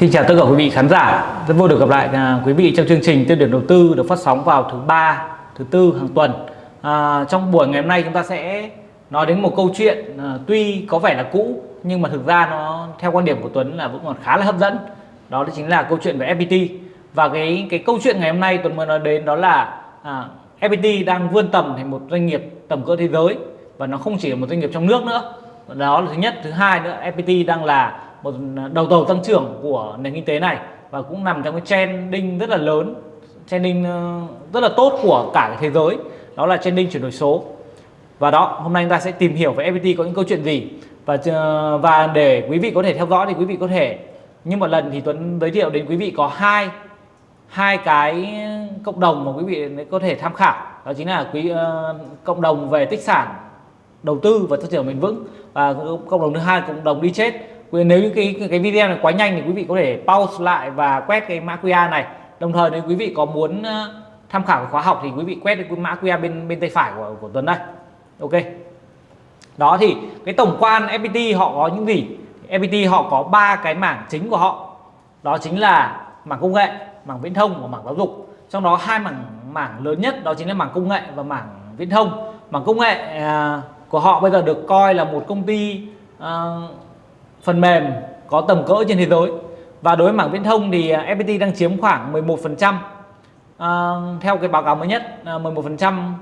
Xin chào tất cả quý vị khán giả. Rất vui được gặp lại à, quý vị trong chương trình tiêu điểm đầu tư được phát sóng vào thứ ba, thứ tư hàng tuần. À, trong buổi ngày hôm nay chúng ta sẽ nói đến một câu chuyện à, tuy có vẻ là cũ nhưng mà thực ra nó theo quan điểm của Tuấn là vẫn còn khá là hấp dẫn. Đó chính là câu chuyện về FPT. Và cái cái câu chuyện ngày hôm nay Tuấn mới nói đến đó là à, FPT đang vươn tầm thành một doanh nghiệp tầm cỡ thế giới và nó không chỉ là một doanh nghiệp trong nước nữa. Đó là thứ nhất, thứ hai nữa FPT đang là một à, đầu tàu tăng trưởng của nền kinh tế này và cũng nằm trong cái trending rất là lớn trending ờ, rất là tốt của cả cái thế giới đó là trending chuyển đổi số. Và đó hôm nay chúng ta sẽ tìm hiểu về FPT có những câu chuyện gì. Và ờ, và để quý vị có thể theo dõi thì quý vị có thể như một lần thì Tuấn giới thiệu đến quý vị có hai hai cái cộng đồng mà quý vị có thể tham khảo. Đó chính là quý uh, cộng đồng về tích sản đầu tư và tăng trưởng bền vững. Và cộng đồng thứ hai cộng đồng đi chết nếu như cái cái video này quá nhanh thì quý vị có thể pause lại và quét cái mã QR này. Đồng thời nếu quý vị có muốn ờ, tham khảo khóa học thì quý vị quét cái mã QR bên bên tay phải của của Tuấn đây. Ok. Đó thì cái tổng quan FPT họ có những gì? FPT họ có ba cái mảng chính của họ. Đó chính là mảng công nghệ mảng viễn thông và mảng giáo dục. Trong đó hai mảng mảng lớn nhất đó chính là mảng công nghệ và mảng viễn thông. Mảng công nghệ à, của họ bây giờ được coi là một công ty à, phần mềm có tầm cỡ trên thế giới. Và đối với mảng viễn thông thì à, FPT đang chiếm khoảng 11% à, theo cái báo cáo mới nhất à, 11%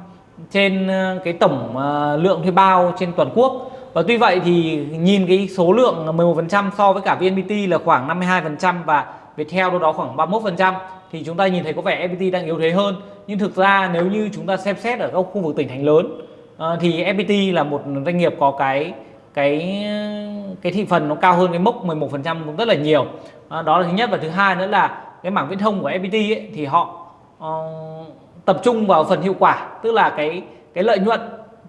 trên à, cái tổng à, lượng thuê bao trên toàn quốc. Và tuy vậy thì nhìn cái số lượng 11% so với cả VNPT là khoảng 52% và Viettel đâu đó khoảng 31% thì chúng ta nhìn thấy có vẻ FPT đang yếu thế hơn. Nhưng thực ra nếu như chúng ta xem xét ở các khu vực tỉnh thành lớn à, thì FPT là một doanh nghiệp có cái cái cái thị phần nó cao hơn cái mốc 11% cũng rất là nhiều. À, đó là thứ nhất. Và thứ hai nữa là cái mảng viễn thông của FPT ấy, thì họ uh, tập trung vào phần hiệu quả tức là cái cái lợi nhuận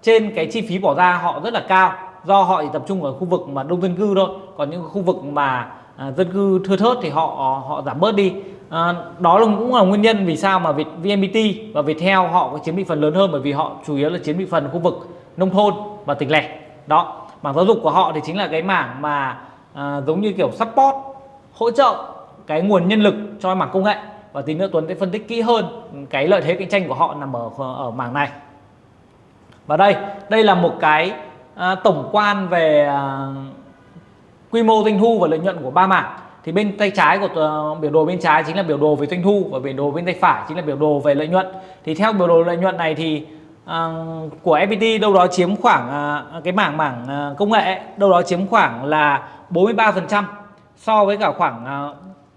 trên cái chi phí bỏ ra họ rất là cao. Do họ chỉ tập trung ở khu vực mà đông dân cư thôi. Còn những khu vực mà uh, dân cư thưa thớt thì họ họ giảm bớt đi. À, đó là cũng là nguyên nhân vì sao mà Việt VNPT và Viettel họ có chiếm thị phần lớn hơn. Bởi vì họ chủ yếu là chiếm thị phần khu vực nông thôn và tỉnh lẻ. Đó mảng giáo dục của họ thì chính là cái mảng mà à, giống như kiểu support hỗ trợ cái nguồn nhân lực cho mảng công nghệ. Và tí nữa Tuấn sẽ phân tích kỹ hơn cái lợi thế cạnh tranh của họ nằm ở ở mảng này. Và đây đây là một cái à, tổng quan về à, quy mô doanh thu và lợi nhuận của ba mảng. Thì bên tay trái của uh, biểu đồ bên trái chính là biểu đồ về doanh thu và biểu đồ bên tay phải chính là biểu đồ về lợi nhuận. Thì theo biểu đồ lợi nhuận này thì à, của FPT đâu đó chiếm khoảng à, cái mảng mảng à, công nghệ đâu đó chiếm khoảng là 43% so với cả khoảng à,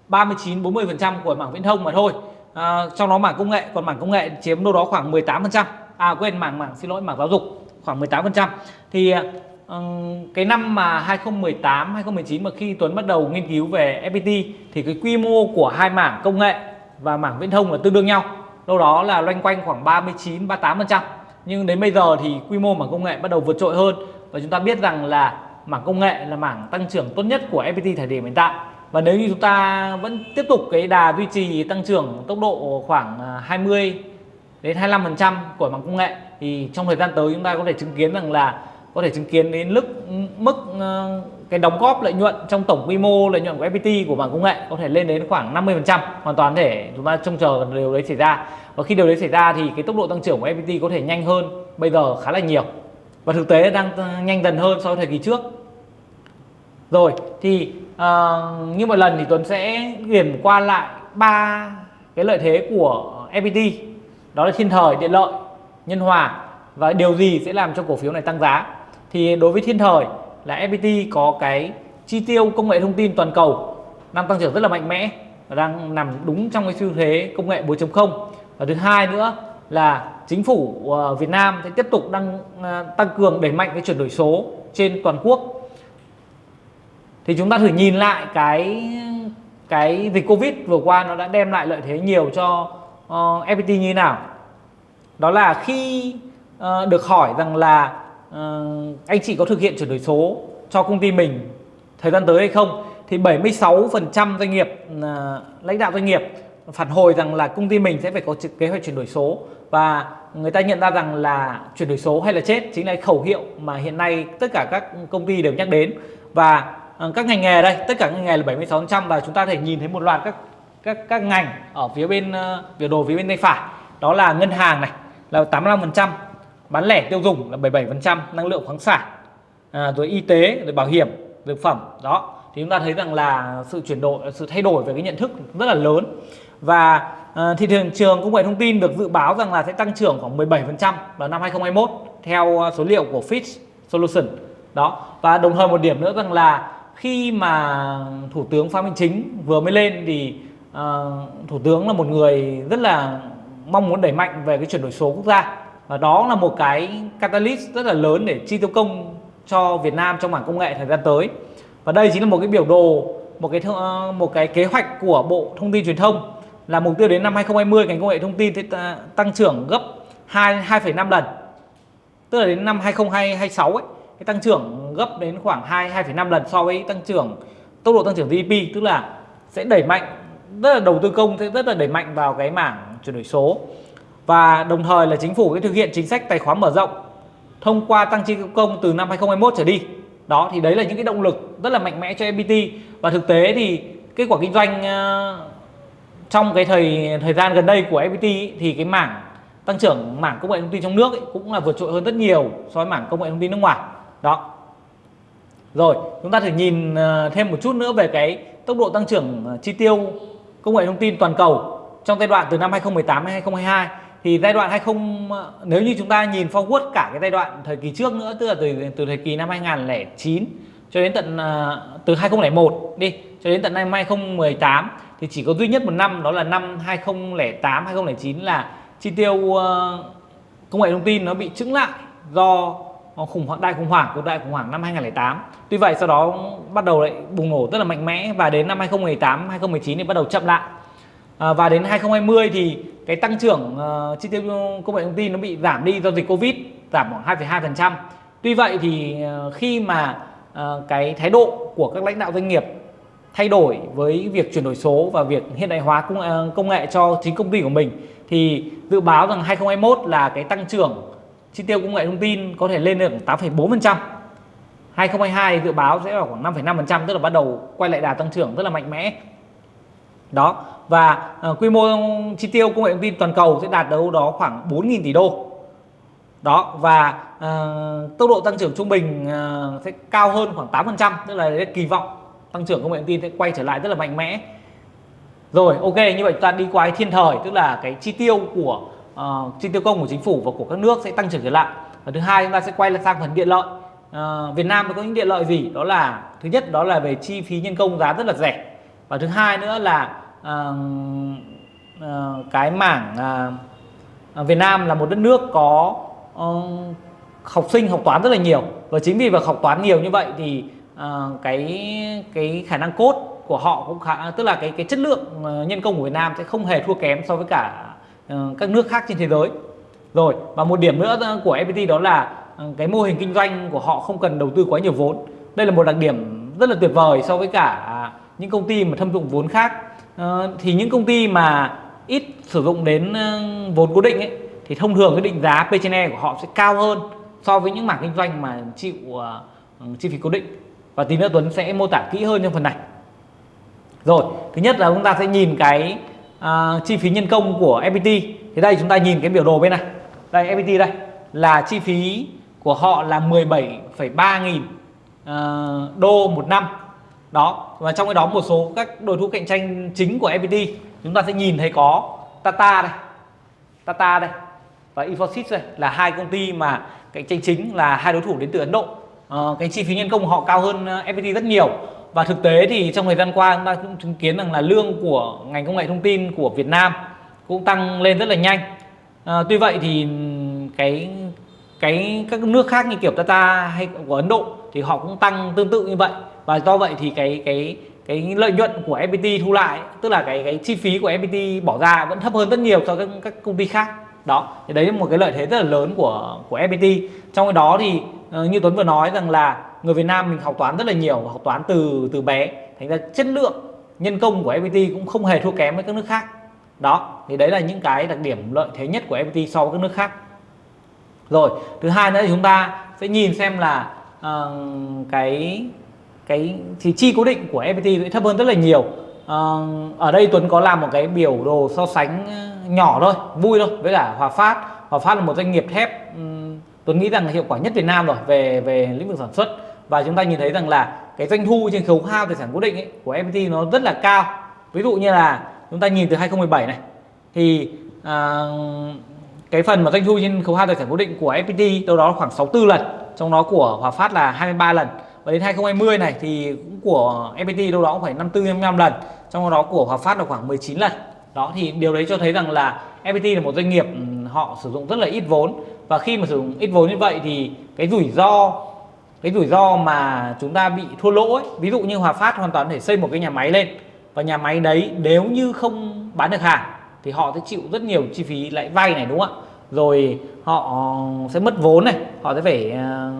39 40% của mảng viễn thông mà thôi. À, trong đó mảng công nghệ còn mảng công nghệ chiếm đâu đó khoảng 18%. À quên mảng mảng xin lỗi mảng giáo dục khoảng 18%. Thì à, cái năm mà 2018 2019 mà khi Tuấn bắt đầu nghiên cứu về FPT thì cái quy mô của hai mảng công nghệ và mảng viễn thông là tương đương nhau. Đâu đó là loanh quanh khoảng 39 38% nhưng đến bây giờ thì quy mô mảng công nghệ bắt đầu vượt trội hơn. Và chúng ta biết rằng là mảng công nghệ là mảng tăng trưởng tốt nhất của FPT thời điểm hiện tại. Và nếu như chúng ta vẫn tiếp tục cái đà duy trì tăng trưởng tốc độ khoảng à, 20 đến 25% của mảng công nghệ, thì trong thời gian tới chúng ta có thể chứng kiến rằng là có thể chứng kiến đến ừ, mức mức cái đóng góp lợi nhuận trong tổng quy mô lợi nhuận của FPT của mảng công nghệ có thể lên đến khoảng 50% hoàn toàn thể chúng ta trông chờ điều đấy xảy ra. Và khi điều đấy xảy ra thì cái tốc độ tăng trưởng của FPT có thể nhanh hơn bây giờ khá là nhiều. Và thực tế đang nhanh dần hơn so với thời kỳ trước. Rồi thì uh, như mọi lần thì Tuấn sẽ điểm qua lại ba cái lợi thế của FPT đó là thiên thời điện lợi nhân hòa và điều gì sẽ làm cho cổ phiếu này tăng giá. Thì đối với thiên thời là FPT có cái chi tiêu công nghệ thông tin toàn cầu đang tăng trưởng rất là mạnh mẽ và đang nằm đúng trong cái xu thế công nghệ 4.0 và thứ hai nữa là chính phủ ờ, Việt Nam sẽ tiếp tục đang ờ, tăng cường đẩy mạnh cái chuyển đổi số trên toàn quốc. Thì chúng ta thử nhìn lại cái cái dịch Covid vừa qua nó đã đem lại lợi thế nhiều cho ờ, uh, FPT như thế nào. Đó là khi uh, được hỏi rằng là Ờ, anh chị có thực hiện chuyển đổi số cho công ty mình thời gian tới hay không? Thì 76% doanh nghiệp uh, lãnh đạo doanh nghiệp phản hồi rằng là công ty mình sẽ phải có kế hoạch chuyển đổi số và người ta nhận ra rằng là chuyển đổi số hay là chết chính là khẩu hiệu mà hiện nay tất cả các công ty đều nhắc đến. Và ờ, các ngành nghề đây tất cả ngành nghề là 76% và chúng ta thể nhìn thấy một loạt các các các ngành ở phía bên biểu đồ phía bên tay phải. Đó là ngân hàng này là 85% bán lẻ tiêu dùng là 77% năng lượng khoáng sản à, rồi y tế rồi bảo hiểm dược phẩm đó. Thì chúng ta thấy rằng là sự chuyển đổi sự thay đổi về cái nhận thức rất là lớn. Và à, thị trường trường công nghệ thông tin được dự báo rằng là sẽ tăng trưởng khoảng 17% vào năm 2021 theo à, số liệu của Fitch Solution đó. Và đồng thời một điểm nữa rằng là khi mà thủ tướng Phạm Minh Chính vừa mới lên thì uh, thủ tướng là một người rất là mong muốn đẩy mạnh về cái chuyển đổi số quốc gia và đó là một cái catalyst rất là lớn để chi tiêu công cho Việt Nam trong mảng công nghệ thời gian tới. Và đây chính là một cái biểu đồ một cái một cái kế hoạch của Bộ Thông tin Truyền thông là mục tiêu đến năm 2020 ngành công nghệ thông tin sẽ tăng trưởng gấp 2 2,5 lần. Tức là đến năm 2026 ấy cái tăng trưởng gấp đến khoảng 2 2,5 lần so với tăng trưởng tốc độ tăng trưởng GDP tức là sẽ đẩy mạnh rất là đầu tư công sẽ rất là đẩy mạnh vào cái mảng chuyển đổi số và đồng thời là chính phủ sẽ thực hiện chính sách tài khoá mở rộng thông qua tăng chi công từ năm 2021 trở đi. Đó thì đấy là những cái động lực rất là mạnh mẽ cho FPT. Và thực tế thì kết quả kinh doanh ờ, trong cái thời thời gian gần đây của FPT thì cái mảng tăng trưởng mảng công nghệ thông tin trong nước ấy, cũng là vượt trội hơn rất nhiều so với mảng công nghệ thông tin nước ngoài. Đó. Rồi chúng ta thử nhìn ờ, thêm một chút nữa về cái tốc độ tăng trưởng ờ, chi tiêu công nghệ thông tin toàn cầu trong giai đoạn từ năm 2018 đến 2022 thì giai đoạn 20 nếu như chúng ta nhìn forward cả cái giai đoạn thời kỳ trước nữa, tức là từ từ thời kỳ năm 2009 cho đến tận à, từ 2001 đi, cho đến tận năm 2018 thì chỉ có duy nhất một năm, đó là năm 2008 2009 là chi tiêu à, công nghệ thông tin nó bị chững lại do khủng hoảng, đại khủng hoảng của đại khủng hoảng năm 2008 tuy vậy sau đó bắt đầu lại bùng nổ rất là mạnh mẽ và đến năm 2018 2019 thì bắt đầu chậm lại à, và đến 2020 thì cái tăng trưởng uh, chi tiêu công nghệ thông tin nó bị giảm đi do dịch Covid giảm khoảng 2,2%. Tuy vậy thì uh, khi mà uh, cái thái độ của các lãnh đạo doanh nghiệp thay đổi với việc chuyển đổi số và việc hiện đại hóa công, uh, công nghệ cho chính công ty của mình thì dự báo rằng 2021 là cái tăng trưởng chi tiêu công nghệ thông tin có thể lên được 8,4%. 2022 dự báo sẽ là khoảng 5,5% tức là bắt đầu quay lại đà tăng trưởng rất là mạnh mẽ. Đó, và uh, quy mô chi tiêu công nghệ thông tin toàn cầu sẽ đạt đâu đó khoảng 4.000 tỷ đô. Đó và uh, tốc độ tăng trưởng trung bình uh, sẽ cao hơn khoảng 8% tức là kỳ vọng tăng trưởng công nghệ thông tin sẽ quay trở lại rất là mạnh mẽ. Rồi ok như vậy chúng ta đi qua thiên thời tức là cái chi tiêu của uh, chi tiêu công của chính phủ và của các nước sẽ tăng trưởng trở lại. Và thứ hai chúng ta sẽ quay lại sang phần điện lợi. Uh, Việt Nam có những điện lợi gì? Đó là thứ nhất đó là về chi phí nhân công giá rất là rẻ. Và thứ hai nữa là uh, cái mảng uh, Việt Nam là một đất nước có uh, học sinh học toán rất là nhiều. Và chính vì việc học toán nhiều như vậy thì uh, cái cái khả năng cốt của họ cũng khá tức là cái cái chất lượng uh, nhân công của Việt Nam sẽ không hề thua kém so với cả uh, các nước khác trên thế giới. Rồi và một điểm nữa của FPT đó là uh, cái mô hình kinh doanh của họ không cần đầu tư quá nhiều vốn. Đây là một đặc điểm rất là tuyệt vời so với cả những công ty mà thâm dụng vốn khác. Ờ, thì những công ty mà ít sử dụng đến ờ, vốn cố định ấy thì thông thường cái định giá P/E của họ sẽ cao hơn so với những mảng kinh doanh mà chịu uh, chi phí cố định. Và tí nữa Tuấn sẽ mô tả kỹ hơn trong phần này. Rồi thứ nhất là chúng ta sẽ nhìn cái uh, chi phí nhân công của FPT thì đây chúng ta nhìn cái biểu đồ bên này. Đây FPT đây là chi phí của họ là 17,3 nghìn uh, đô một năm đó và trong cái đó một số các đối thủ cạnh tranh chính của FPT chúng ta sẽ nhìn thấy có Tata đây Tata đây và Infosys đây là hai công ty mà cạnh tranh chính là hai đối thủ đến từ Ấn Độ. À, cái chi phí nhân công của họ cao hơn ờ, FPT rất nhiều. Và thực tế thì trong thời gian qua chúng ta cũng chứng kiến rằng là lương của ngành công nghệ thông tin của Việt Nam cũng tăng lên rất là nhanh. À, tuy vậy thì cái cái các nước khác như kiểu Tata hay của Ấn Độ thì họ cũng tăng tương tự như vậy và do vậy thì cái cái cái lợi nhuận của FPT thu lại tức là cái cái chi phí của FPT bỏ ra vẫn thấp hơn rất nhiều so với các, các công ty khác. Đó thì đấy là một cái lợi thế rất là lớn của của FPT trong cái đó thì ờ, như Tuấn vừa nói rằng là người Việt Nam mình học toán rất là nhiều học toán từ từ bé. Thành ra chất lượng nhân công của FPT cũng không hề thua kém với các nước khác. Đó thì đấy là những cái đặc điểm lợi thế nhất của FPT so với các nước khác. Rồi thứ hai nữa thì chúng ta sẽ nhìn xem là uh, cái cái thì chi cố định của FPT sẽ thấp hơn rất là nhiều. À, ở đây Tuấn có làm một cái biểu đồ so sánh ờ, nhỏ thôi vui thôi với cả Hòa Phát. Hòa Phát là một doanh nghiệp thép Tuấn nghĩ rằng hiệu quả nhất Việt Nam rồi về về lĩnh vực sản xuất. Và chúng ta nhìn thấy rằng là cái doanh thu trên khấu hao tài sản cố định ấy, của FPT nó rất là cao. Ví dụ như là chúng ta nhìn từ 2017 này thì à, cái phần mà doanh thu trên khấu hao tài sản cố định của FPT đâu đó khoảng 64 lần trong đó của Hòa Phát là 23 lần và đến 2020 này thì cũng của FPT đâu đó cũng phải 54 55 lần. Trong đó của Hòa Phát là khoảng 19 lần. Đó thì điều đấy cho thấy rằng là FPT là một doanh nghiệp ừ, họ sử dụng rất là ít vốn. Và khi mà sử dụng ít vốn như vậy thì cái rủi ro cái rủi ro mà chúng ta bị thua lỗ ấy, ví dụ như Hòa Phát hoàn toàn có thể xây một cái nhà máy lên. Và nhà máy đấy nếu như không bán được hàng thì họ sẽ chịu rất nhiều chi phí lãi vay này đúng không ạ? Rồi họ sẽ mất vốn này họ sẽ phải ờ,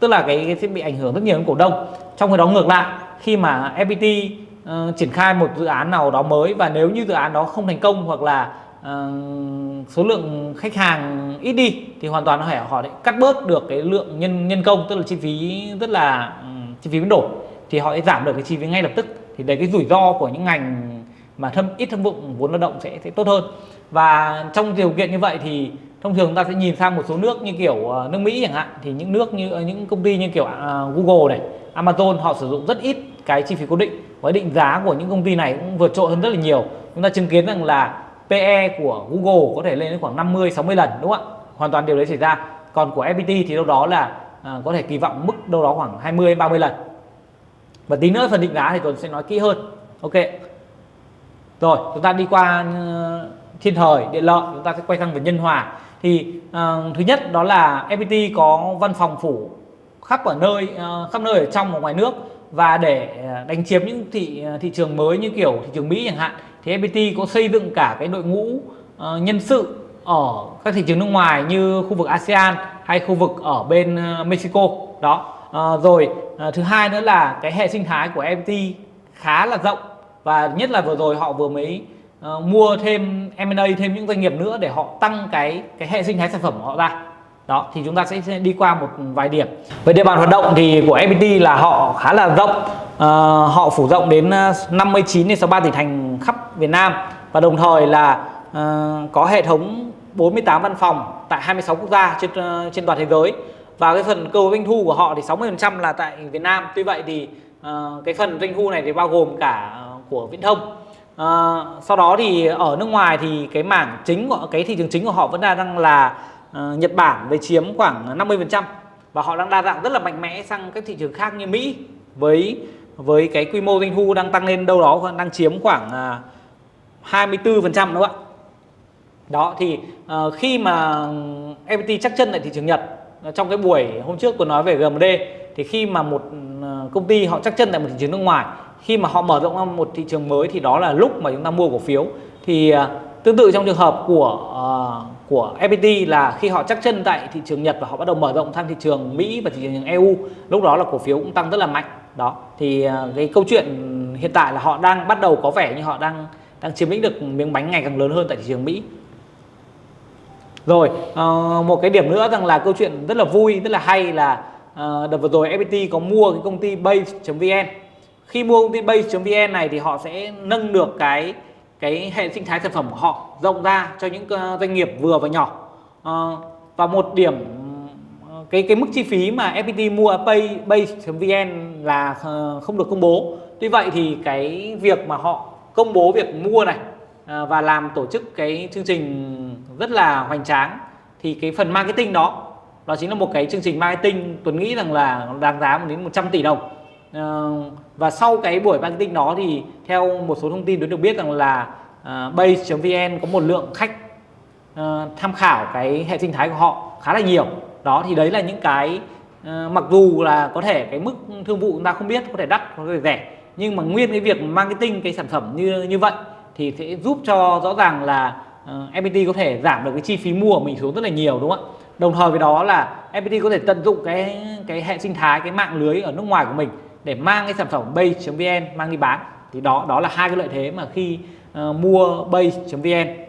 tức là cái, cái sẽ bị ảnh hưởng rất nhiều đến cổ đông. Trong khi đó ngược lại khi mà FPT uh, ờ, triển khai một dự án nào đó mới và nếu như dự án đó không thành công hoặc là uh, số lượng khách hàng ít đi thì hoàn toàn họ họ cắt bớt được cái lượng nhân nhân công tức là chi phí rất là um, chi phí biến đổi thì họ sẽ giảm được cái chi phí ngay lập tức. Thì đấy cái rủi ro của những ngành mà thâm ít thâm dụng vốn lao động sẽ sẽ tốt hơn. Và trong điều kiện như vậy thì thông thường ta sẽ nhìn sang một số nước như kiểu ờ, nước Mỹ chẳng hạn thì những nước như ờ, những công ty như kiểu à, Google này Amazon họ sử dụng rất ít cái chi phí cố định. Với định giá của những công ty này cũng vượt trội hơn rất là nhiều. Chúng ta chứng kiến rằng là PE của Google có thể lên đến khoảng 50 60 lần đúng không ạ? Hoàn toàn điều đấy xảy ra. Còn của FPT thì đâu đó là à, có thể kỳ vọng mức đâu đó khoảng 20 30 lần. Và tí nữa phần định giá thì tôi sẽ nói kỹ hơn. Ok. Rồi chúng ta đi qua thiên thời điện lợi chúng ta sẽ quay sang về nhân hòa thì uh, thứ nhất đó là FPT có văn phòng phủ khắp ở nơi uh, khắp nơi ở trong và ngoài nước. Và để ờ, đánh chiếm những thị thị trường mới như kiểu thị trường Mỹ chẳng hạn thì FPT có xây dựng cả cái đội ngũ uh, nhân sự ở các thị trường nước ngoài như khu vực ASEAN hay khu vực ở bên uh, Mexico. Đó uh, rồi uh, thứ hai nữa là cái hệ sinh thái của FPT khá là rộng. Và nhất là vừa rồi họ vừa mới uh, mua thêm M&A thêm những doanh nghiệp nữa để họ tăng cái cái hệ sinh thái sản phẩm của họ ra. Đó thì chúng ta sẽ đi qua một vài điểm. Về địa bàn hoạt động thì của FPT là họ khá là rộng. Uh, họ phủ rộng đến ờ, 59 đến 63 tỉnh thành khắp Việt Nam. Và đồng thời là uh, có hệ thống 48 văn phòng tại 26 quốc gia trên uh, trên toàn thế giới. Và cái phần cơ doanh thu của họ thì 60% là tại Việt Nam. Tuy vậy thì uh, cái phần doanh thu này thì bao gồm cả của viễn thông à, sau đó thì ở nước ngoài thì cái mảng chính của cái thị trường chính của họ vẫn đang là uh, Nhật Bản với chiếm khoảng 50% và họ đang đa dạng rất là mạnh mẽ sang các thị trường khác như Mỹ với với cái quy mô doanh thu đang tăng lên đâu đó đang chiếm khoảng à, uh, 24% đúng không ạ? Đó thì uh, khi mà FPT chắc chân tại thị trường Nhật trong cái buổi hôm trước tôi nói về GMD thì khi mà một công ty họ chắc chân tại một thị trường nước ngoài khi mà họ mở rộng ra một thị trường mới thì đó là lúc mà chúng ta mua cổ phiếu. Thì à, tương tự trong trường hợp của uh, của FPT là khi họ chắc chân tại thị trường Nhật và họ bắt đầu mở rộng sang thị trường Mỹ và thị trường EU lúc đó là cổ phiếu cũng tăng rất là mạnh. Đó thì uh, cái câu chuyện hiện tại là họ đang bắt đầu có vẻ như họ đang đang chiếm lĩnh được miếng bánh ngày càng lớn hơn tại thị trường Mỹ. Rồi uh, một cái điểm nữa rằng là câu chuyện rất là vui rất là hay là uh, đợt vừa rồi FPT có mua cái công ty base.vn khi mua công ty base.vn này thì họ sẽ nâng được cái cái hệ sinh thái sản phẩm của họ rộng ra cho những ờ, doanh nghiệp vừa và nhỏ. À, và một điểm cái cái mức chi phí mà FPT mua pay base.vn là ờ, không được công bố. Tuy vậy thì cái việc mà họ công bố việc mua này và làm tổ chức cái chương trình rất là hoành tráng thì cái phần marketing đó đó chính là một cái chương trình marketing Tuấn nghĩ rằng là đáng giá đến 100 tỷ đồng. Ờ, và sau cái buổi marketing đó thì theo một số thông tin tôi được biết rằng là uh, base.vn có một lượng khách uh, tham khảo cái hệ sinh thái của họ khá là nhiều. Đó thì đấy là những cái uh, mặc dù là có thể cái mức thương vụ chúng ta không biết có thể đắt có thể rẻ nhưng mà nguyên cái việc marketing cái sản phẩm như như vậy thì sẽ giúp cho rõ ràng là uh, FPT có thể giảm được cái chi phí mua của mình xuống rất là nhiều đúng không ạ? Đồng thời với đó là FPT có thể tận dụng cái cái hệ sinh thái cái mạng lưới ở nước ngoài của mình để mang cái sản phẩm bay.vn mang đi bán. Thì đó đó là hai cái lợi thế mà khi uh, mua bay.vn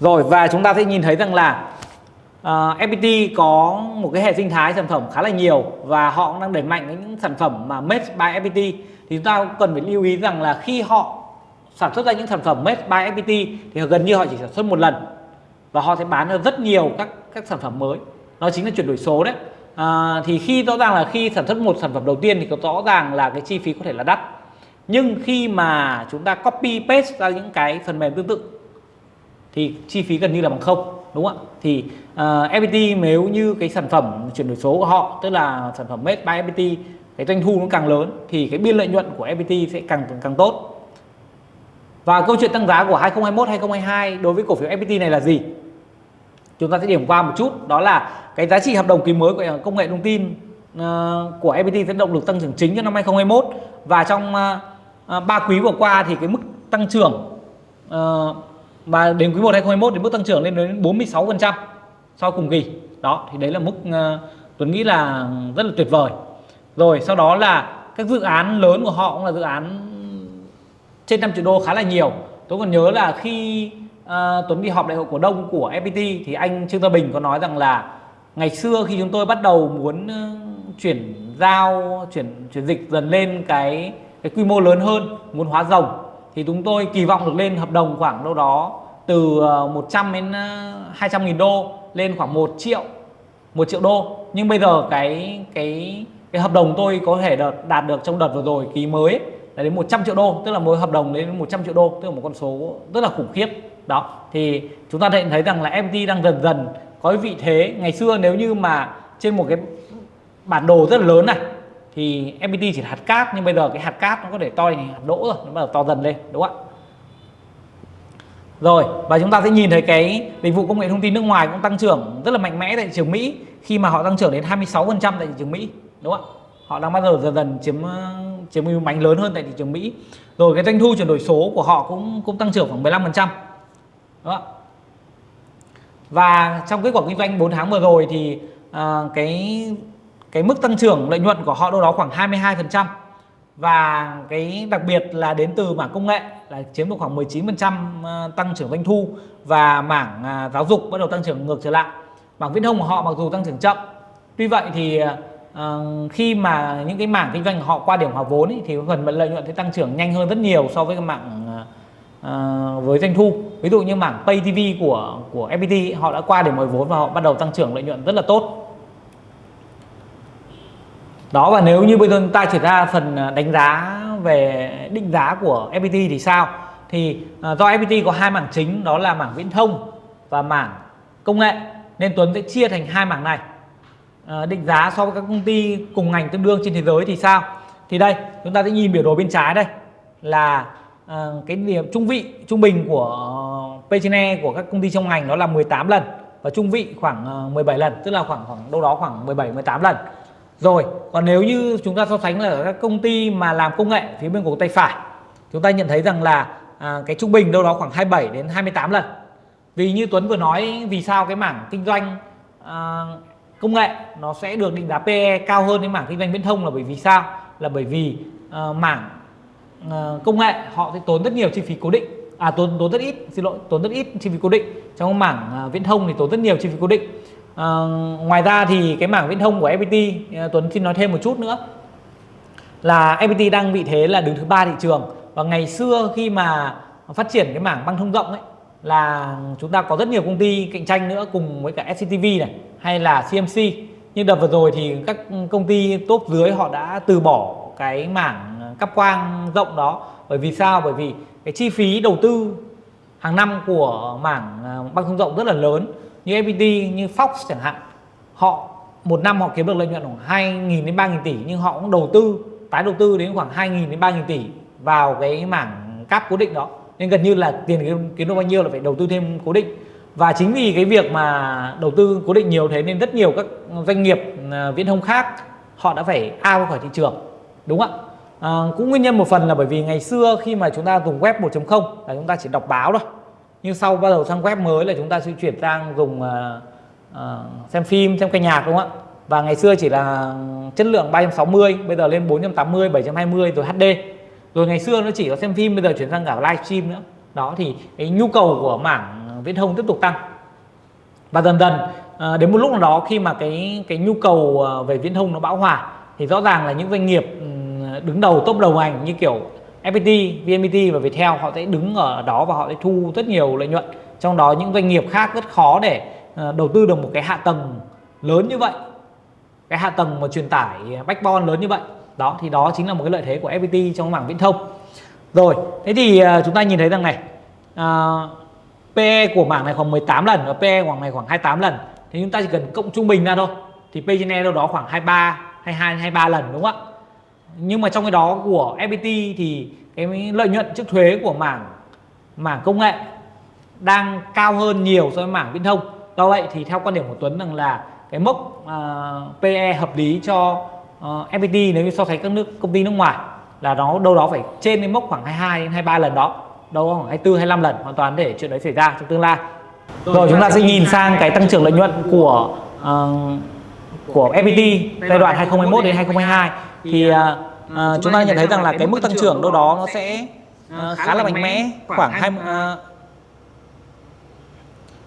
rồi và chúng ta sẽ nhìn thấy rằng là ờ, FPT có một cái hệ sinh thái sản phẩm khá là nhiều và họ cũng đang đẩy mạnh những sản phẩm mà made by FPT thì chúng ta cũng cần phải lưu ý rằng là khi họ sản xuất ra những sản phẩm made by FPT thì gần như họ chỉ sản xuất một lần và họ sẽ bán ra rất nhiều các các sản phẩm mới. Nó chính là chuyển đổi số đấy à, thì khi rõ ràng là khi sản xuất một sản phẩm đầu tiên thì có rõ ràng là cái chi phí có thể là đắt. Nhưng khi mà chúng ta copy paste ra những cái phần mềm tương tự thì chi phí gần như là bằng không đúng không ạ? Thì ờ, uh, FPT nếu như cái sản phẩm chuyển đổi số của họ tức là sản phẩm made by FPT cái doanh thu nó càng lớn thì cái biên lợi nhuận của FPT sẽ càng càng tốt. Và câu chuyện tăng giá của 2021 2022 đối với cổ phiếu FPT này là gì? Chúng ta sẽ điểm qua một chút đó là cái giá trị hợp đồng ký mới của ờ, công nghệ thông tin uh, của FPT sẽ động lực tăng trưởng chính cho năm 2021 và trong ờ, uh, 3 quý vừa qua thì cái mức tăng trưởng uh, và đến quý 1 2021 thì mức tăng trưởng lên đến 46% so cùng kỳ. Đó thì đấy là mức uh, Tuấn nghĩ là rất là tuyệt vời. Rồi sau đó là các dự án lớn của họ cũng là dự án trên 5 triệu đô khá là nhiều. Tôi còn nhớ là khi uh, Tuấn đi họp đại hội cổ đông của FPT thì anh Trương Gia Bình có nói rằng là ngày xưa khi chúng tôi bắt đầu muốn uh, chuyển giao chuyển chuyển dịch dần lên cái cái quy mô lớn hơn muốn hóa rồng thì chúng tôi kỳ vọng được lên hợp đồng khoảng đâu đó từ ờ, 100 đến 200 nghìn đô lên khoảng 1 triệu 1 triệu đô. Nhưng bây giờ cái cái cái hợp đồng tôi có thể đạt, đạt được trong đợt vừa rồi ký mới là đến 100 triệu đô tức là mỗi hợp đồng đến 100 triệu đô tức là một con số rất là khủng khiếp đó, thì chúng ta thấy rằng là FPT đang dần dần có cái vị thế. Ngày xưa nếu như mà trên một cái bản đồ rất là lớn này, thì FPT chỉ là hạt cát, nhưng bây giờ cái hạt cát nó có thể to thành hạt đỗ rồi, nó bắt đầu to dần lên, đúng không ạ? Rồi, và chúng ta sẽ nhìn thấy cái dịch vụ công nghệ thông tin nước ngoài cũng tăng trưởng rất là mạnh mẽ tại thị trường Mỹ. Khi mà họ tăng trưởng đến 26% tại thị trường Mỹ, đúng không ạ? Họ đang bắt đầu dần dần chiếm chiếm ưu mạnh lớn hơn tại thị trường Mỹ. Rồi cái doanh thu chuyển đổi số của họ cũng cũng tăng trưởng khoảng 15% đó. Và trong kết quả kinh doanh 4 tháng vừa rồi thì à, cái cái mức tăng trưởng lợi nhuận của họ đâu đó khoảng 22% và cái đặc biệt là đến từ mảng công nghệ là chiếm được khoảng 19% à, tăng trưởng doanh thu và mảng à, giáo dục bắt đầu tăng trưởng ngược trở lại. Mảng viễn thông của họ mặc dù tăng trưởng chậm tuy vậy thì uh, khi mà những cái mảng kinh doanh họ qua điểm hòa vốn ý, thì phần lợi nhuận sẽ tăng trưởng nhanh hơn rất nhiều so với cái mảng à, uh, với doanh thu. Ví dụ như mảng pay tv của của fpt họ đã qua để mời vốn và họ bắt đầu tăng trưởng lợi nhuận rất là tốt. Đó và nếu như bây giờ chúng ta chuyển ra phần ờ, đánh giá về định giá của FPT thì sao? Thì uh, do FPT có hai mảng chính đó là mảng viễn thông và mảng công nghệ. Nên Tuấn sẽ chia thành hai mảng này. Định giá so với các công ty cùng ngành tương đương trên thế giới thì sao? Thì đây chúng ta sẽ nhìn biểu đồ bên trái đây là Ờ, cái điểm trung vị trung bình của P/E của các công ty trong ngành nó là 18 lần và trung vị khoảng ờ, 17 lần tức là khoảng khoảng đâu đó khoảng 17 18 lần. Rồi còn nếu như chúng ta so sánh là các công ty mà làm công nghệ phía bên của tay phải chúng ta nhận thấy rằng là à, cái trung bình đâu đó khoảng 27 đến 28 lần. Vì như Tuấn vừa nói vì sao cái mảng kinh doanh à, công nghệ nó sẽ được định giá PE cao hơn cái mảng kinh doanh viễn thông là bởi vì sao? Là bởi vì à, mảng Ờ, công nghệ họ sẽ tốn rất nhiều chi phí cố định. À tốn tốn rất ít xin lỗi tốn rất ít chi phí cố định. Trong mảng uh, viễn thông thì tốn rất nhiều chi phí cố định. Uh, ngoài ra thì cái mảng viễn thông của FPT uh, ờ, Tuấn xin nói thêm một chút nữa. Là FPT đang vị thế là đứng thứ ba thị trường. Và ngày xưa khi mà phát triển cái mảng băng thông rộng ấy là chúng ta có rất nhiều công ty cạnh tranh nữa cùng với cả SCTV này hay là CMC nhưng đợt vừa rồi thì các công ty top dưới họ đã từ bỏ cái mảng cáp quang rộng đó. Bởi vì sao? Bởi vì cái chi phí đầu tư hàng năm của mảng à, băng thông rộng rất là lớn. Như FPT như Fox chẳng hạn, họ một năm họ kiếm được lợi nhuận khoảng 2.000 đến 3.000 tỷ, nhưng họ cũng đầu tư, tái đầu tư đến khoảng 2.000 đến 3.000 tỷ vào cái mảng cáp cố định đó. Nên gần như là tiền kiếm được bao nhiêu là phải đầu tư thêm cố định. Và chính vì cái việc mà đầu tư cố định nhiều thế nên rất nhiều các doanh nghiệp à, viễn thông khác họ đã phải ao khỏi thị trường. Đúng không ạ? À, cũng nguyên nhân một phần là bởi vì ngày xưa khi mà chúng ta dùng web 1.0 là chúng ta chỉ đọc báo thôi. Nhưng sau bắt đầu sang web mới là chúng ta sẽ chuyển sang dùng à, à, xem phim xem ca nhạc đúng không ạ? Và ngày xưa chỉ là chất lượng 360 bây giờ lên 480 720 rồi HD rồi ngày xưa nó chỉ có xem phim bây giờ chuyển sang cả livestream nữa. Đó thì cái nhu cầu của mảng viễn thông tiếp tục tăng. Và dần dần à, đến một lúc nào đó khi mà cái cái nhu cầu à, về viễn thông nó bão hòa thì rõ ràng là những doanh nghiệp đứng đầu top đầu ngành như kiểu FPT, VNPT và Viettel họ sẽ đứng ở đó và họ sẽ thu rất nhiều lợi nhuận. Trong đó những doanh nghiệp khác rất khó để ờ, đầu tư được một cái hạ tầng lớn như vậy cái hạ tầng mà truyền tải backbone lớn như vậy. Đó thì đó chính là một cái lợi thế của FPT trong mảng viễn thông. Rồi thế thì ờ, chúng ta nhìn thấy rằng này ờ, uh, PE của mảng này khoảng 18 lần và PE khoảng này khoảng 28 lần. Thì chúng ta chỉ cần cộng trung bình ra thôi thì P/E e đâu đó khoảng 23 22 23 lần đúng không ạ? Nhưng mà trong cái đó của FPT thì cái lợi nhuận trước thuế của mảng mảng công nghệ đang cao hơn nhiều so với mảng viễn thông. Do vậy thì theo quan điểm của Tuấn rằng là cái mốc uh, PE hợp lý cho uh, FPT nếu như so sánh các nước công ty nước ngoài là nó đâu đó phải trên cái mốc khoảng 22 đến 23 lần đó đâu khoảng 24 25 lần hoàn toàn để chuyện đấy xảy ra trong tương lai. Rồi chúng ta sẽ nhìn sang cái tăng trưởng lợi nhuận của uh, của FPT giai đoạn 2021 đến 2022 thì uh, chúng ta nhận thấy rằng là cái mức tăng trưởng đâu đó nó sẽ uh, khá là mạnh mẽ khoảng hai uh,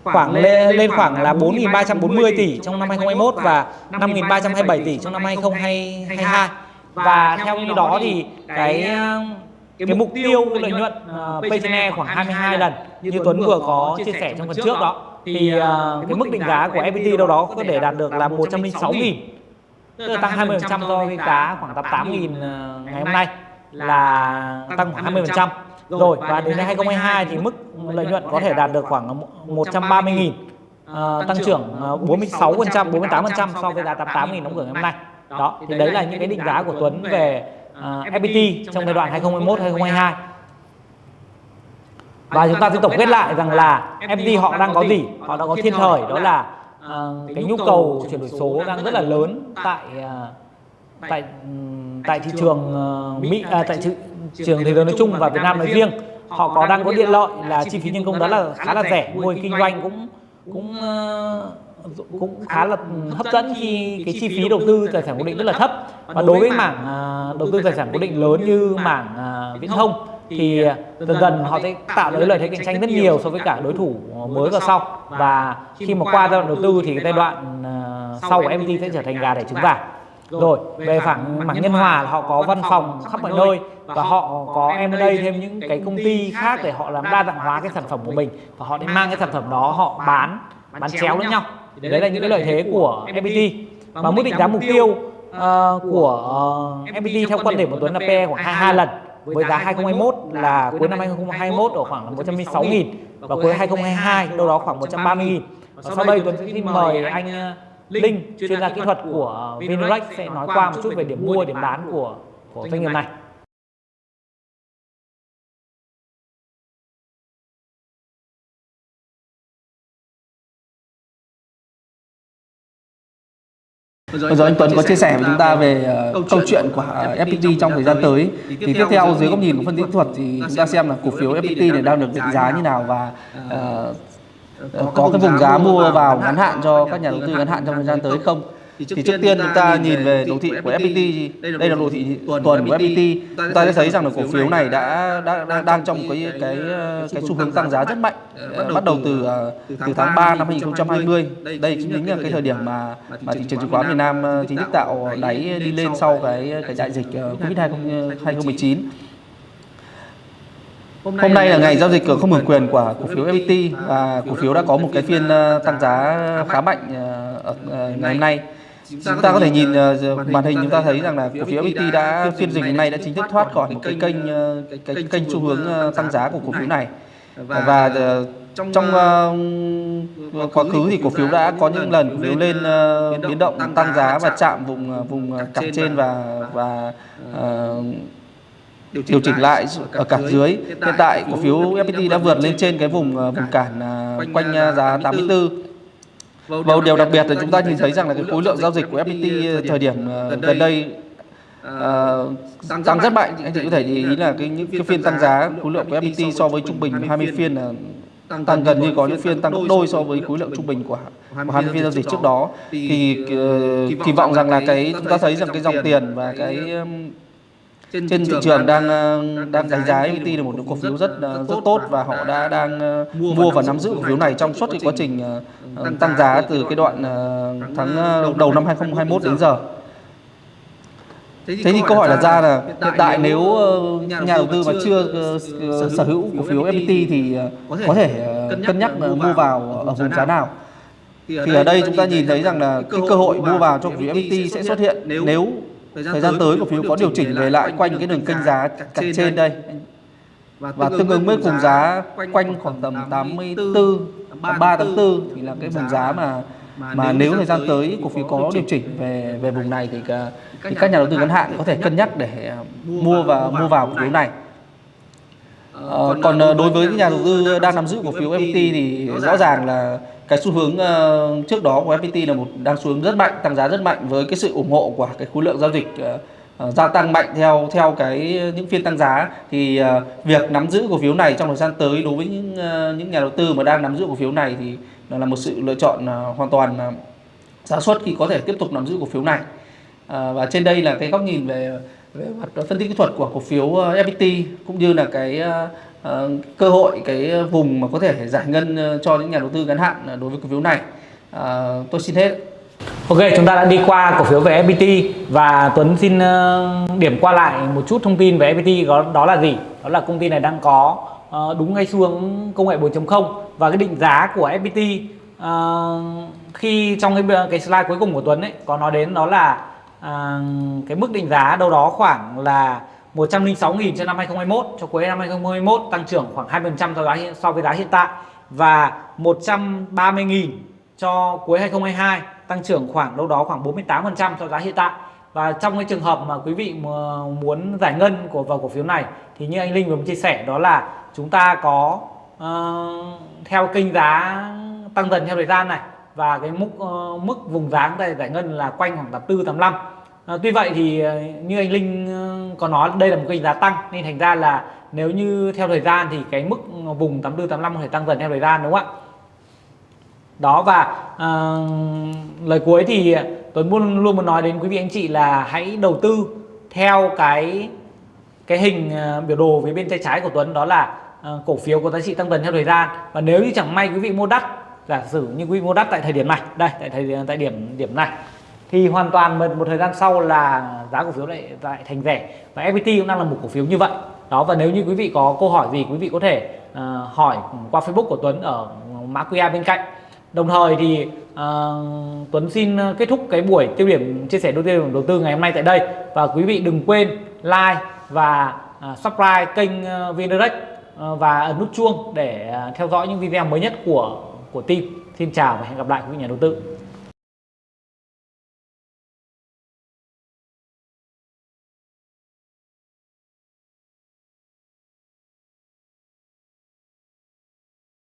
khoảng lên, lên khoảng là 4.340 tỷ trong năm 2021 và 5.327 tỷ trong năm 2022 và theo như đó thì cái cái, mục tiêu lợi nhuận uh, P/E khoảng 22 lần như Tuấn vừa có chia sẻ trong phần trước đó. thì uh, cái mức định giá của FPT đâu đó có thể đạt được là 106 nghìn tức là tăng 20% so với giá khoảng 88 nghìn ngày hôm nay là tăng khoảng 20% rồi và đến năm 2022 thì mức lợi nhuận có thể đạt được khoảng 130 nghìn uh, tăng trưởng 46 48% so với giá 88 nghìn đóng cửa ngày hôm nay. đó thì đấy là những cái định giá của Tuấn về uh, ờ, FPT trong giai đoạn 2021-2022 và chúng ta sẽ tổng kết lại rằng là FPT họ đang có gì họ đang có thiên thời đó là uh, cái nhu cầu chuyển đổi số đang rất là lớn tại uh, tại tại thị trường uh, Mỹ uh, tại thị trường thế giới nói chung và Việt Nam nói riêng họ có đang có điện lợi là chi phí nhân công đó là khá là rẻ mô hình kinh doanh cũng cũng cũng khá là hấp dẫn khi cái chi phí đầu tư tài sản cố định rất là thấp. và đối với mảng à, đầu tư tài sản cố định lớn như mảng à, viễn thông thì dần dần họ sẽ tạo được lợi thế cạnh tranh rất nhiều so với cả đối thủ mới và sau. và khi mà qua giai đoạn đầu tư thì cái giai đoạn à, sau của MT sẽ trở thành gà đẻ trứng vàng rồi về phẳng mảng nhân hòa là họ có văn phòng khắp mọi nơi và họ có M&A thêm những cái công ty khác để họ làm đa dạng hóa cái sản phẩm của mình và họ mang cái sản phẩm đó họ bán bán chéo lẫn nhau. đấy, là những cái lợi thế của FPT và mức định giá mục tiêu uh, của uh, ờ, FPT theo quan điểm của Tuấn là PE khoảng 22 lần với giá 2021 là cuối năm 2021 ở khoảng là 106 nghìn và cuối 2022 đâu đó khoảng 130 nghìn. và sau đây Tuấn xin mời anh Linh chuyên gia kỹ thuật của Vinrex sẽ nói qua một chút về điểm mua điểm bán của của doanh nghiệp này Vừa rồi anh Tuấn có chia sẻ với chúng ta về uh, câu chuyện của FPT trong thời gian tới. Thì tiếp theo dưới góc nhìn của phân tích thuật thì chúng ta xem là cổ phiếu FPT này đang được định giá như nào và uh, có cái vùng giá mua vào ngắn hạn cho các nhà đầu tư ngắn hạn trong thời gian tới không? Thì trước, thì trước tiên chúng ta nhìn về đồ thị của FPT đây là đồ thị tuần của FPT chúng ta sẽ thấy rằng là cổ phiếu này đã, đã đang trong cái cái cái xu hướng tăng giá rất mạnh. bắt đầu từ từ tháng 3 năm 2020 đây chính là cái thời điểm mà mà thị trường chứng khoán miền Nam chính thức tạo đáy đi lên sau cái cái đại dịch Covid 2019 Hôm nay là ngày giao dịch không hưởng quyền của cổ phiếu FPT và cổ phiếu đã có một cái phiên tăng giá khá mạnh ở ngày hôm nay chúng ta có thể nhìn uh, màn hình chúng ta thấy rằng là cổ phiếu FPT đã phiên dịch hôm nay đã chính thức thoát khỏi một cái kênh cái, kênh xu hướng tăng giá của cổ phiếu này. và trong quá khứ thì cổ phiếu đã có những lần cổ phiếu lên biến động tăng giá và chạm vùng vùng cặp trên và và điều chỉnh lại ở cặp dưới. Hiện tại cổ phiếu FPT đã vượt lên trên cái vùng vùng cản quanh giá 84 và điều đặc biệt là chúng ta nhìn thấy rằng là cái khối lượng giao dịch của FPT thời điểm ờ, gần đây uh, tăng rất mạnh. anh chị có thể ý là cái những cái phiên tăng giá khối lượng của FPT so với trung bình 20 phiên là tăng gần như có những phiên tăng gấp đôi so với khối lượng trung bình của, của 20 phiên giao dịch trước đó. thì uh, kỳ vọng rằng là cái chúng ta thấy rằng cái dòng tiền và cái trên thị trường đang ờ, đang đánh giá FPT là một cổ phiếu rất ờ, rất tốt và họ đã đang ờ, mua và nắm giữ cổ phiếu này trong suốt cái quá trình ờ, tăng giá từ cái đoạn ờ, tháng ờ, đầu năm 2021 đến giờ. Thế thì câu hỏi đặt ra là hiện tại nếu ờ, nhà đầu tư mà chưa ờ, ờ, sở hữu cổ phiếu FPT thì ờ, có thể ờ, cân nhắc ờ, mua vào ở vùng giá nào? Thì ở đây chúng ta nhìn thấy rằng là cái cơ hội mua vào cho cổ phiếu FPT sẽ xuất hiện nếu thời gian tới cổ phiếu có điều chỉnh về lại quanh cái đường kênh giá cạnh trên đây và tương ứng với vùng giá quanh khoảng tầm 84 83 84 thì là cái vùng giá mà mà nếu thời gian tới cổ phiếu có điều chỉnh về về vùng này thì, cả, thì các nhà đầu tư ngắn hạn có thể cân nhắc để mua và mua vào cổ phiếu này. Ờ, còn ờ, đối với những nhà đầu tư đang nắm giữ cổ phiếu FPT thì rõ ràng là cái xu hướng uh, trước đó của FPT là một đang xu hướng rất mạnh, tăng giá rất mạnh với cái sự ủng hộ của cái khối lượng giao dịch uh, gia tăng mạnh theo theo cái những phiên tăng giá thì uh, việc nắm giữ cổ phiếu này trong thời gian tới đối với những uh, những nhà đầu tư mà đang nắm giữ cổ phiếu này thì nó là một sự lựa chọn uh, hoàn toàn ờ, xác suất khi có thể tiếp tục nắm giữ cổ phiếu này. uh, và trên đây là cái góc nhìn về về mặt phân tích kỹ thuật của cổ phiếu FPT cũng như là cái uh, Ờ, cơ hội cái vùng mà có thể giải ngân ờ, cho những nhà đầu tư ngắn hạn ờ, đối với cổ phiếu này. À, tôi xin hết. Ok, chúng ta đã đi qua cổ phiếu về FPT và Tuấn xin điểm qua lại một chút thông tin về FPT đó, đó là gì? Đó là công ty này đang có đúng ngay xu hướng công nghệ 4.0 và cái định giá của FPT khi trong cái cái slide cuối cùng của Tuấn ấy có nói đến đó là cái mức định giá đâu đó khoảng là 106.000 cho năm 2021 cho cuối năm 2021 tăng trưởng khoảng 2% so với giá hiện- so với giá hiện tại. Và 130.000 cho cuối 2022 tăng trưởng khoảng đâu đó khoảng 48% so với giá hiện tại. Và trong cái trường hợp mà quý vị muốn giải ngân của vào cổ phiếu này thì như anh Linh vừa chia sẻ đó là chúng ta có uh, theo kênh giá tăng dần theo thời gian này. Và cái mức uh, ờ, mức vùng giá chúng ta giải ngân là quanh khoảng 84 85 À, tuy vậy thì ờ, như anh Linh ờ, có nói đây là một kênh giá tăng nên thành ra là nếu như theo thời gian thì cái mức vùng 84 85 có thể tăng dần theo thời gian đúng không ạ? đó và à, lời cuối thì Tuấn luôn luôn muốn nói đến quý vị anh chị là hãy đầu tư theo cái cái hình biểu đồ phía bên tay trái của Tuấn đó là ờ, cổ phiếu có giá trị tăng dần theo thời gian và nếu như chẳng may quý vị mua đắt giả sử như quý vị mua đắt tại thời điểm này đây tại thời tại điểm điểm này thì hoàn toàn một, một thời gian sau là giá cổ phiếu lại lại thành rẻ. Và FPT cũng đang là một cổ phiếu như vậy. Đó và nếu như quý vị có câu hỏi gì quý vị có thể uh, hỏi qua Facebook của Tuấn ở mã QR bên cạnh. Đồng thời thì uh, Tuấn xin kết thúc cái buổi tiêu điểm chia sẻ đầu tiên đầu tư ngày hôm nay tại đây. Và quý vị đừng quên like và uh, subscribe kênh uh, VNDirect uh, và ấn nút chuông để uh, theo dõi những video mới nhất của của team. Xin chào và hẹn gặp lại quý vị nhà đầu tư.